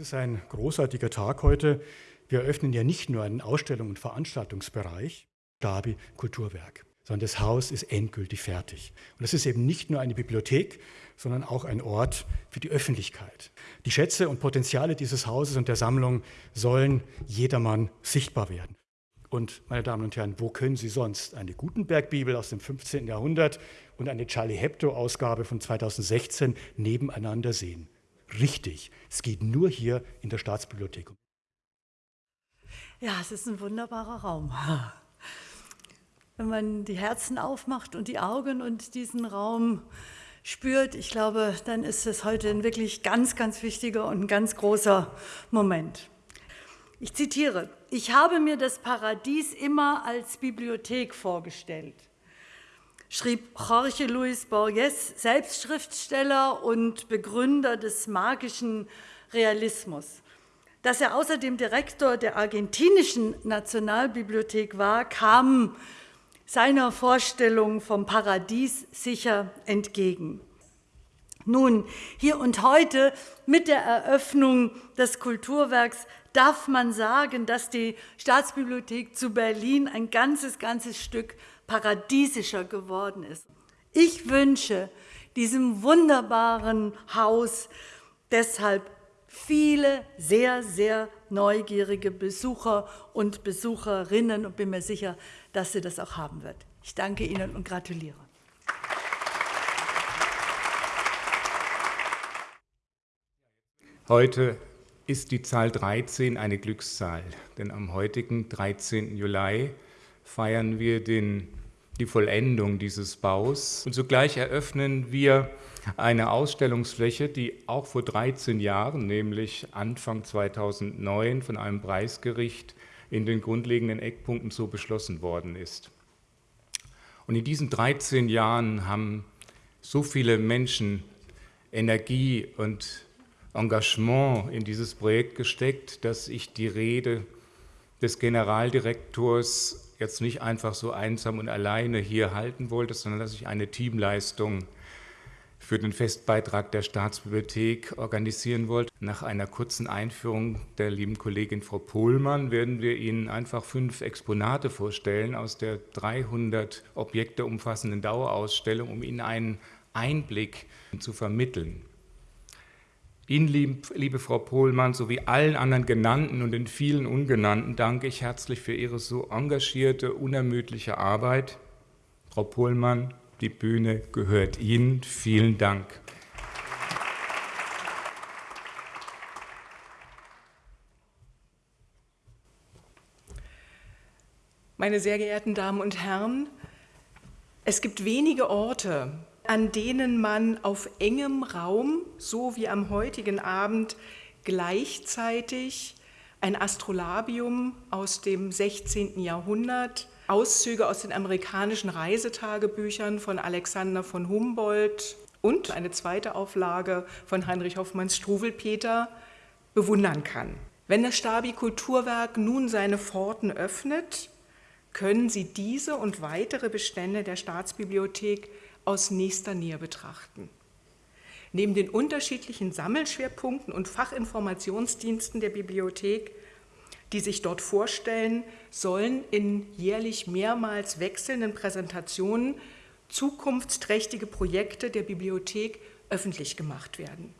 ist ein großartiger Tag heute. Wir eröffnen ja nicht nur einen Ausstellung- und Veranstaltungsbereich, Stabi Kulturwerk, sondern das Haus ist endgültig fertig. Und es ist eben nicht nur eine Bibliothek, sondern auch ein Ort für die Öffentlichkeit. Die Schätze und Potenziale dieses Hauses und der Sammlung sollen jedermann sichtbar werden. Und meine Damen und Herren, wo können Sie sonst eine Gutenberg-Bibel aus dem 15. Jahrhundert und eine Charlie Hebdo-Ausgabe von 2016 nebeneinander sehen? Richtig, es geht nur hier in der Staatsbibliothek. Ja, es ist ein wunderbarer Raum. Wenn man die Herzen aufmacht und die Augen und diesen Raum spürt, ich glaube, dann ist es heute ein wirklich ganz, ganz wichtiger und ein ganz großer Moment. Ich zitiere, ich habe mir das Paradies immer als Bibliothek vorgestellt, schrieb Jorge Luis Borges, selbst Schriftsteller und Begründer des magischen Realismus. Dass er außerdem Direktor der argentinischen Nationalbibliothek war, kam seiner Vorstellung vom Paradies sicher entgegen. Nun, hier und heute mit der Eröffnung des Kulturwerks darf man sagen, dass die Staatsbibliothek zu Berlin ein ganzes, ganzes Stück paradiesischer geworden ist. Ich wünsche diesem wunderbaren Haus deshalb viele sehr, sehr neugierige Besucher und Besucherinnen und bin mir sicher, dass sie das auch haben wird. Ich danke Ihnen und gratuliere. Heute ist die Zahl 13 eine Glückszahl, denn am heutigen 13. Juli feiern wir den, die Vollendung dieses Baus und zugleich eröffnen wir eine Ausstellungsfläche, die auch vor 13 Jahren, nämlich Anfang 2009, von einem Preisgericht in den grundlegenden Eckpunkten so beschlossen worden ist. Und in diesen 13 Jahren haben so viele Menschen Energie und Engagement in dieses Projekt gesteckt, dass ich die Rede des Generaldirektors jetzt nicht einfach so einsam und alleine hier halten wollte, sondern dass ich eine Teamleistung für den Festbeitrag der Staatsbibliothek organisieren wollte. Nach einer kurzen Einführung der lieben Kollegin Frau Pohlmann werden wir Ihnen einfach fünf Exponate vorstellen aus der 300 Objekte umfassenden Dauerausstellung, um Ihnen einen Einblick zu vermitteln. Ihnen, liebe Frau Pohlmann, sowie allen anderen Genannten und den vielen Ungenannten danke ich herzlich für Ihre so engagierte, unermüdliche Arbeit. Frau Pohlmann, die Bühne gehört Ihnen. Vielen Dank. Meine sehr geehrten Damen und Herren, es gibt wenige Orte, an denen man auf engem Raum, so wie am heutigen Abend, gleichzeitig ein Astrolabium aus dem 16. Jahrhundert, Auszüge aus den amerikanischen Reisetagebüchern von Alexander von Humboldt und eine zweite Auflage von Heinrich Hoffmanns Struwelpeter bewundern kann. Wenn das Stabi Kulturwerk nun seine Pforten öffnet, können Sie diese und weitere Bestände der Staatsbibliothek aus nächster Nähe betrachten. Neben den unterschiedlichen Sammelschwerpunkten und Fachinformationsdiensten der Bibliothek die sich dort vorstellen, sollen in jährlich mehrmals wechselnden Präsentationen zukunftsträchtige Projekte der Bibliothek öffentlich gemacht werden.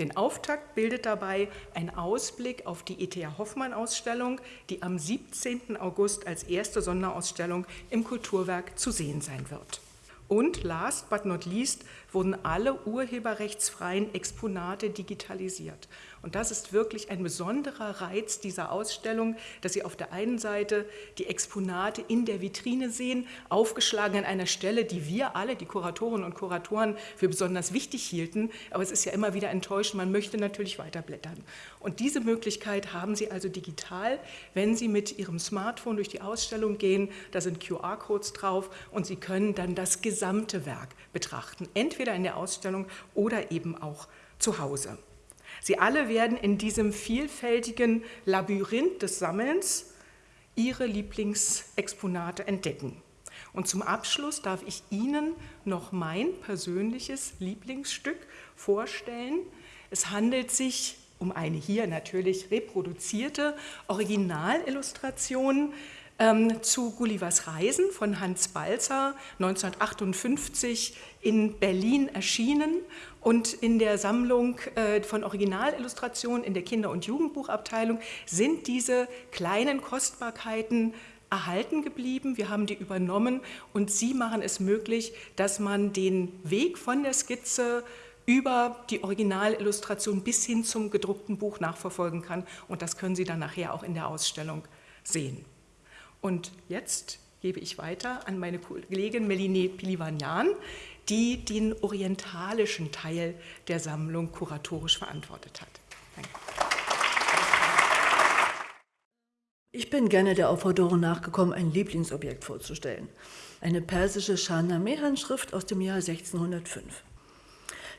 Den Auftakt bildet dabei ein Ausblick auf die E.T.A. Hoffmann-Ausstellung, die am 17. August als erste Sonderausstellung im Kulturwerk zu sehen sein wird. Und last but not least wurden alle urheberrechtsfreien Exponate digitalisiert. Und das ist wirklich ein besonderer Reiz dieser Ausstellung, dass Sie auf der einen Seite die Exponate in der Vitrine sehen, aufgeschlagen an einer Stelle, die wir alle, die Kuratorinnen und Kuratoren, für besonders wichtig hielten. Aber es ist ja immer wieder enttäuschend, man möchte natürlich weiterblättern. Und diese Möglichkeit haben Sie also digital, wenn Sie mit Ihrem Smartphone durch die Ausstellung gehen. Da sind QR-Codes drauf und Sie können dann das gesamte Werk betrachten, entweder in der Ausstellung oder eben auch zu Hause. Sie alle werden in diesem vielfältigen Labyrinth des Sammelns ihre Lieblingsexponate entdecken. Und zum Abschluss darf ich Ihnen noch mein persönliches Lieblingsstück vorstellen. Es handelt sich um eine hier natürlich reproduzierte Originalillustration ähm, zu Gullivers Reisen von Hans Balzer 1958 in Berlin erschienen und in der Sammlung äh, von Originalillustrationen in der Kinder- und Jugendbuchabteilung sind diese kleinen Kostbarkeiten erhalten geblieben. Wir haben die übernommen und sie machen es möglich, dass man den Weg von der Skizze über die Originalillustration bis hin zum gedruckten Buch nachverfolgen kann. Und das können Sie dann nachher auch in der Ausstellung sehen. Und jetzt gebe ich weiter an meine Kollegin Meline Pilivanian, die den orientalischen Teil der Sammlung kuratorisch verantwortet hat. Danke. Ich bin gerne der Aufforderung nachgekommen, ein Lieblingsobjekt vorzustellen. Eine persische Shahnameh-Handschrift aus dem Jahr 1605.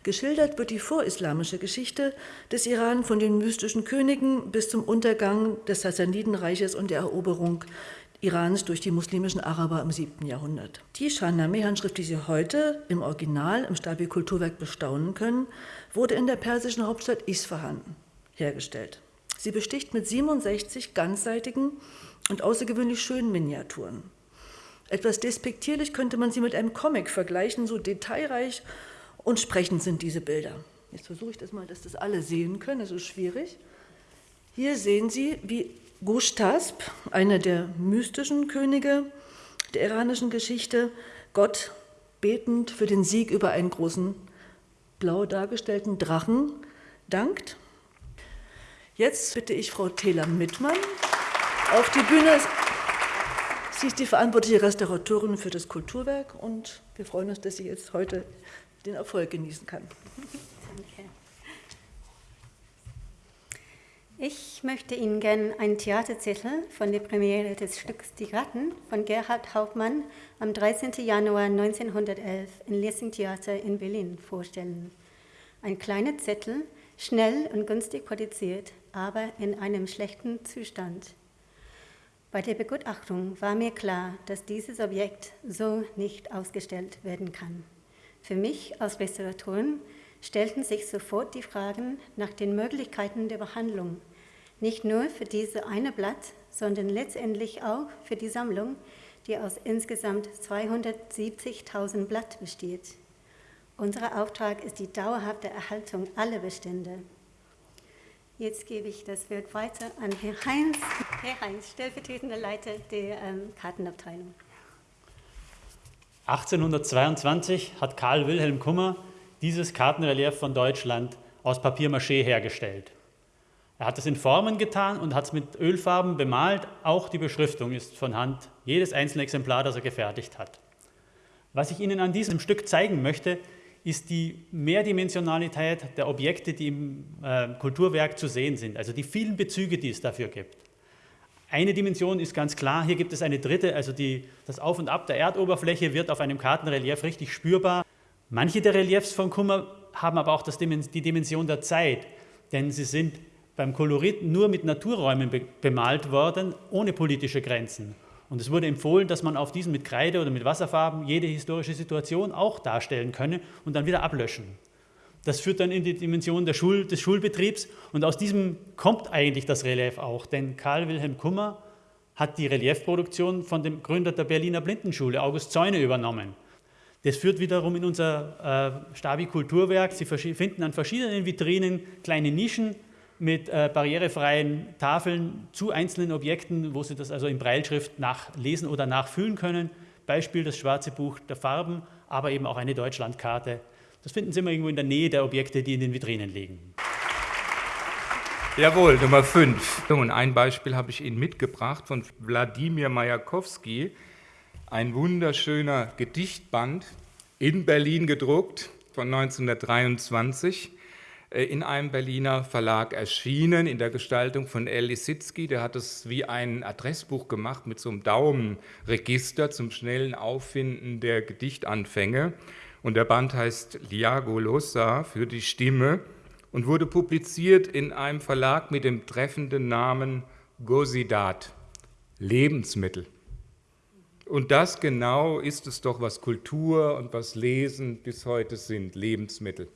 Geschildert wird die vorislamische Geschichte des Iran von den mystischen Königen bis zum Untergang des Sassanidenreiches und der Eroberung Irans durch die muslimischen Araber im 7. Jahrhundert. Die Shahnameh-Handschrift, die Sie heute im Original im Stabi-Kulturwerk bestaunen können, wurde in der persischen Hauptstadt Isfahan hergestellt. Sie besticht mit 67 ganzseitigen und außergewöhnlich schönen Miniaturen. Etwas despektierlich könnte man sie mit einem Comic vergleichen, so detailreich und sprechend sind diese Bilder. Jetzt versuche ich das mal, dass das alle sehen können, das ist schwierig. Hier sehen Sie, wie Gushtasp, einer der mystischen Könige der iranischen Geschichte, Gott betend für den Sieg über einen großen blau dargestellten Drachen dankt Jetzt bitte ich Frau Thela Mittmann auf die Bühne. Sie ist die verantwortliche Restauratorin für das Kulturwerk und wir freuen uns, dass sie jetzt heute den Erfolg genießen kann. Danke. Ich möchte Ihnen gerne einen Theaterzettel von der Premiere des Stücks Die Ratten von Gerhard Hauptmann am 13. Januar 1911 im Lessing Theater in Berlin vorstellen. Ein kleiner Zettel, schnell und günstig produziert, aber in einem schlechten Zustand. Bei der Begutachtung war mir klar, dass dieses Objekt so nicht ausgestellt werden kann. Für mich als Restauratorin stellten sich sofort die Fragen nach den Möglichkeiten der Behandlung, nicht nur für dieses eine Blatt, sondern letztendlich auch für die Sammlung, die aus insgesamt 270.000 Blatt besteht. Unser Auftrag ist die dauerhafte Erhaltung aller Bestände. Jetzt gebe ich das Wort weiter an Herrn Heinz. Herr Heinz, stellvertretender Leiter der ähm, Kartenabteilung. 1822 hat Karl Wilhelm Kummer dieses Kartenrelief von Deutschland aus Papiermaché hergestellt. Er hat es in Formen getan und hat es mit Ölfarben bemalt. Auch die Beschriftung ist von Hand, jedes einzelne Exemplar, das er gefertigt hat. Was ich Ihnen an diesem Stück zeigen möchte, ist die Mehrdimensionalität der Objekte, die im äh, Kulturwerk zu sehen sind, also die vielen Bezüge, die es dafür gibt. Eine Dimension ist ganz klar, hier gibt es eine dritte, also die, das Auf und Ab der Erdoberfläche wird auf einem Kartenrelief richtig spürbar. Manche der Reliefs von Kummer haben aber auch das, die Dimension der Zeit, denn sie sind beim Kolorit nur mit Naturräumen be bemalt worden, ohne politische Grenzen. Und es wurde empfohlen, dass man auf diesen mit Kreide oder mit Wasserfarben jede historische Situation auch darstellen könne und dann wieder ablöschen. Das führt dann in die Dimension Schul des Schulbetriebs und aus diesem kommt eigentlich das Relief auch, denn Karl Wilhelm Kummer hat die Reliefproduktion von dem Gründer der Berliner Blindenschule, August Zäune, übernommen. Das führt wiederum in unser äh, Stabi-Kulturwerk. Sie finden an verschiedenen Vitrinen kleine Nischen, mit äh, barrierefreien Tafeln zu einzelnen Objekten, wo Sie das also in Breilschrift nachlesen oder nachfühlen können. Beispiel das schwarze Buch der Farben, aber eben auch eine Deutschlandkarte. Das finden Sie immer irgendwo in der Nähe der Objekte, die in den Vitrinen liegen. Jawohl, Nummer 5. Und ein Beispiel habe ich Ihnen mitgebracht von Wladimir Majakowski. Ein wunderschöner Gedichtband in Berlin gedruckt von 1923 äh, in einem Berliner Verlag erschienen, in der Gestaltung von El Lisitzky. Der hat es wie ein Adressbuch gemacht mit so einem Daumenregister zum schnellen Auffinden der Gedichtanfänge. Und der Band heißt Liagolosa für die Stimme und wurde publiziert in einem Verlag mit dem treffenden Namen Gosidat, Lebensmittel. Und das genau ist es doch, was Kultur und was Lesen bis heute sind, Lebensmittel.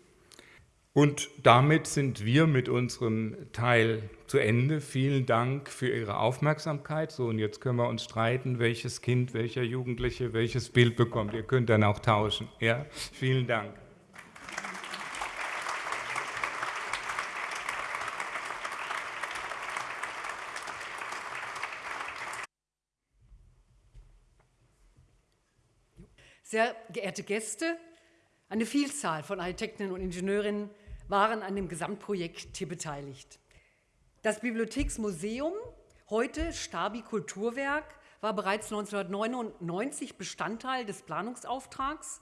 Und damit sind wir mit unserem Teil zu Ende. Vielen Dank für Ihre Aufmerksamkeit. So, und jetzt können wir uns streiten, welches Kind, welcher Jugendliche welches Bild bekommt. Ihr könnt dann auch tauschen. Ja, vielen Dank. Sehr geehrte Gäste, eine Vielzahl von Architektinnen und Ingenieurinnen waren an dem Gesamtprojekt hier beteiligt. Das Bibliotheksmuseum, heute Stabi Kulturwerk, war bereits 1999 Bestandteil des Planungsauftrags.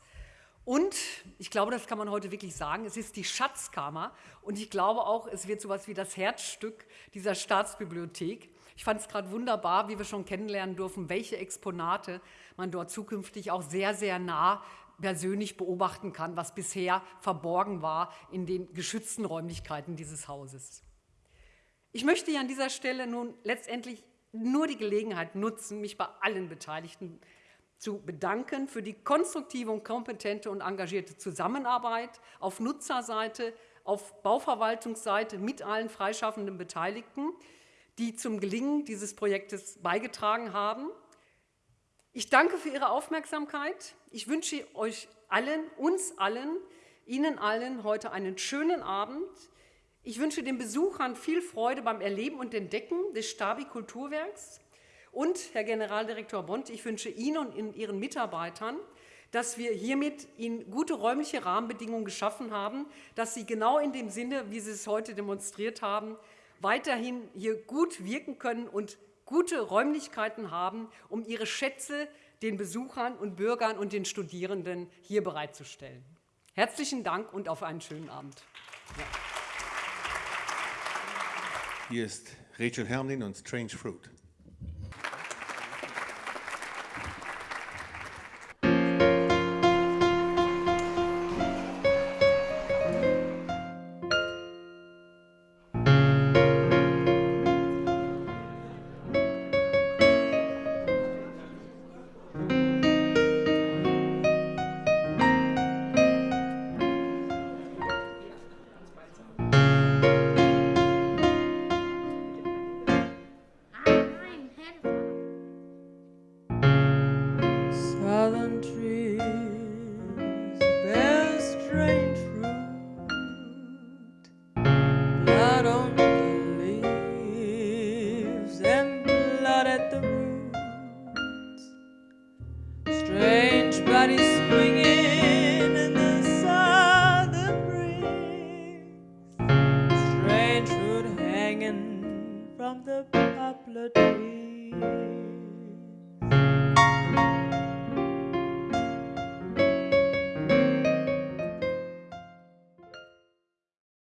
Und ich glaube, das kann man heute wirklich sagen, es ist die Schatzkammer. Und ich glaube auch, es wird so etwas wie das Herzstück dieser Staatsbibliothek. Ich fand es gerade wunderbar, wie wir schon kennenlernen dürfen, welche Exponate man dort zukünftig auch sehr, sehr nah persönlich beobachten kann, was bisher verborgen war in den geschützten Räumlichkeiten dieses Hauses. Ich möchte hier an dieser Stelle nun letztendlich nur die Gelegenheit nutzen, mich bei allen Beteiligten zu bedanken für die konstruktive und kompetente und engagierte Zusammenarbeit auf Nutzerseite, auf Bauverwaltungsseite mit allen freischaffenden Beteiligten, die zum Gelingen dieses Projektes beigetragen haben. Ich danke für Ihre Aufmerksamkeit. Ich wünsche euch allen, uns allen, Ihnen allen heute einen schönen Abend. Ich wünsche den Besuchern viel Freude beim Erleben und Entdecken des Stabi Kulturwerks. Und, Herr Generaldirektor Bond, ich wünsche Ihnen und Ihren Mitarbeitern, dass wir hiermit Ihnen gute räumliche Rahmenbedingungen geschaffen haben, dass Sie genau in dem Sinne, wie Sie es heute demonstriert haben, weiterhin hier gut wirken können und gute Räumlichkeiten haben, um ihre Schätze den Besuchern und Bürgern und den Studierenden hier bereitzustellen. Herzlichen Dank und auf einen schönen Abend. Hier ist Rachel Hermlin und Strange Fruit. melody.